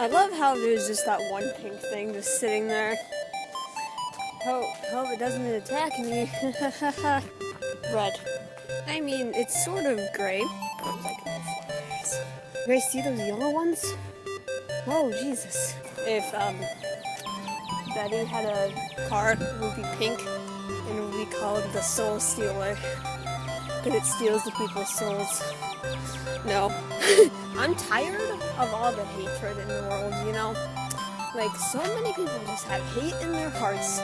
I love how there's just that one pink thing just sitting there. Hope, hope it doesn't attack me. Red. I mean, it's sort of gray. You guys see those yellow ones? Oh, Jesus. If, um, Betty had a car, it would be pink, and it would be called the Soul Stealer. Because it steals the people's souls. No. I'm tired of all the hatred in the world, you know? Like, so many people just have hate in their hearts.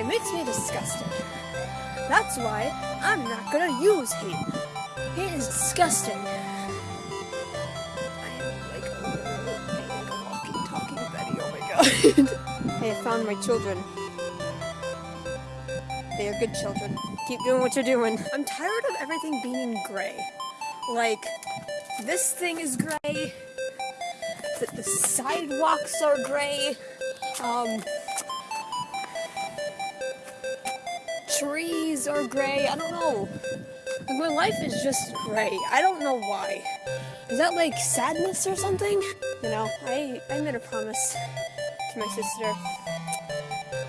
It makes me disgusted. That's why I'm not gonna use hate. Hate is disgusting. I am like a, like a walking, talking Betty, oh my god. hey, I found my children. They are good children. Keep doing what you're doing. I'm tired of everything being gray. Like, this thing is gray. The, the sidewalks are gray. Um, trees are gray. I don't know. Like, my life is just gray. I don't know why. Is that like sadness or something? You know, I, I made a promise to my sister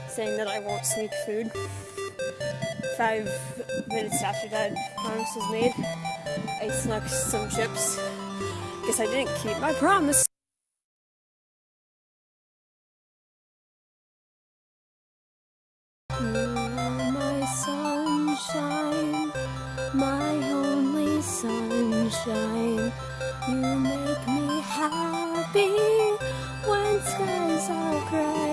saying that I won't sneak food. Five minutes after that promise was made, I snuck some chips. Guess I didn't keep my promise. You're my sunshine, my only sunshine. You make me happy when skies are gray.